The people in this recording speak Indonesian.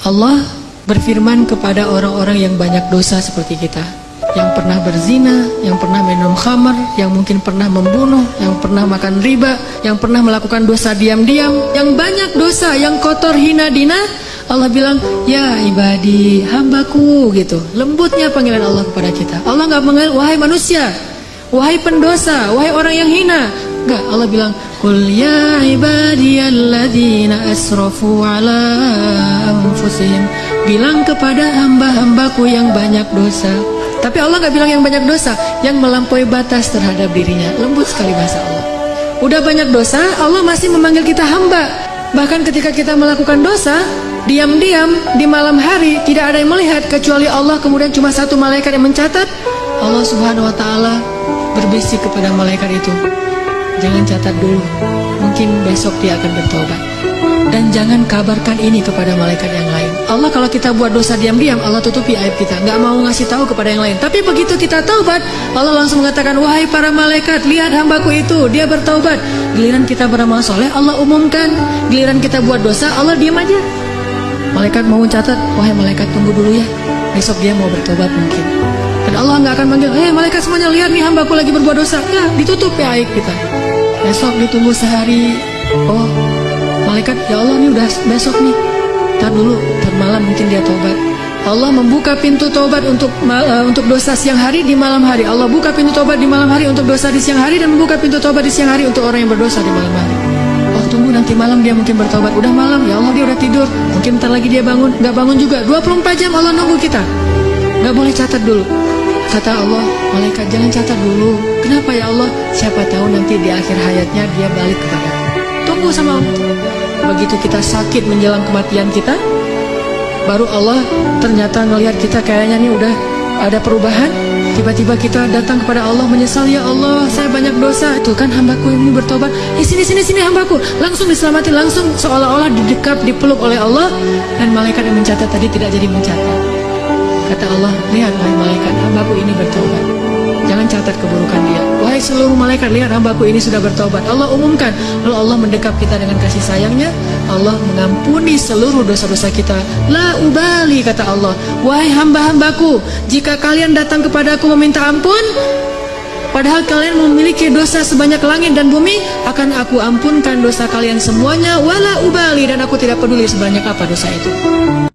Allah berfirman kepada orang-orang yang banyak dosa seperti kita yang pernah berzina, yang pernah minum khamar, yang mungkin pernah membunuh, yang pernah makan riba, yang pernah melakukan dosa diam-diam, yang banyak dosa, yang kotor hina dina, Allah bilang, ya ibadi, hambaku gitu. Lembutnya panggilan Allah kepada kita. Allah nggak mengenal, wahai manusia, wahai pendosa, wahai orang yang hina. Enggak, Allah bilang, Qul ya ibadiyalladzina asrafu ala anfusihim. Bilang kepada hamba-hambaku yang banyak dosa. Tapi Allah nggak bilang yang banyak dosa, yang melampaui batas terhadap dirinya. Lembut sekali bahasa Allah. Udah banyak dosa, Allah masih memanggil kita hamba. Bahkan ketika kita melakukan dosa, diam-diam di malam hari tidak ada yang melihat kecuali Allah kemudian cuma satu malaikat yang mencatat. Allah Subhanahu wa taala berbisik kepada malaikat itu. Jangan catat dulu. Mungkin besok dia akan bertobat. Dan jangan kabarkan ini kepada malaikat yang lain. Allah kalau kita buat dosa diam-diam, Allah tutupi aib kita. Nggak mau ngasih tahu kepada yang lain. Tapi begitu kita taubat, Allah langsung mengatakan, Wahai para malaikat, lihat hambaku itu, dia bertaubat. Giliran kita beramal soleh, Allah umumkan. Giliran kita buat dosa, Allah diam aja. Malaikat mau mencatat, wahai malaikat tunggu dulu ya. Besok dia mau bertobat mungkin. Dan Allah nggak akan manggil, hei malaikat semuanya lihat nih hambaku lagi berbuat dosa. Nggak, ditutup ya aib kita. Besok ditunggu sehari. Oh, malaikat ya Allah nih udah besok nih. Ntar dulu ntar malam mungkin dia tobat Allah membuka pintu tobat untuk uh, untuk dosa siang hari di malam hari. Allah buka pintu tobat di malam hari untuk dosa di siang hari dan membuka pintu tobat di siang hari untuk orang yang berdosa di malam hari. Oh tunggu nanti malam dia mungkin bertobat Udah malam ya Allah dia udah tidur. Mungkin ntar lagi dia bangun. Gak bangun juga. 24 jam Allah nunggu kita. Gak boleh catat dulu Kata Allah Malaikat jangan catat dulu. Kenapa ya Allah? Siapa tahu nanti di akhir hayatnya dia balik kepada Tunggu sama Allah. Begitu kita sakit menjelang kematian kita baru Allah ternyata melihat kita kayaknya nih udah ada perubahan. Tiba-tiba kita datang kepada Allah menyesal ya Allah saya banyak dosa. Itu kan hambaku ini bertobat? Eh sini sini sini hambaku. Langsung diselamatkan langsung seolah-olah didekap dipeluk oleh Allah. Dan malaikat yang mencatat tadi tidak jadi mencatat kata Allah lihat wahai malaikat hambaku ini bertobat. Jangan catat keburukan dia. Wahai seluruh malaikat lihat hambaku ini sudah bertobat. Allah umumkan. Lalu Allah mendekap kita dengan kasih sayangnya. Allah mengampuni seluruh dosa-dosa kita. La ubali kata Allah. Wahai hamba-hambaku Jika kalian datang kepadaku meminta ampun Padahal kalian memiliki dosa sebanyak langit dan bumi Akan aku ampunkan dosa kalian semuanya. Wala ubali Dan aku tidak peduli sebanyak apa dosa itu